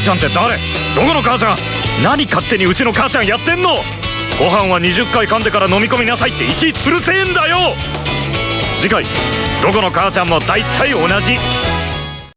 ちゃんって誰？どこの母ちゃん。何勝手にうちの母ちゃんやってんの？ご飯は20回噛んでから飲み込みなさいっていちいちうるせえんだよ！次回どこの母ちゃんも大体同じ。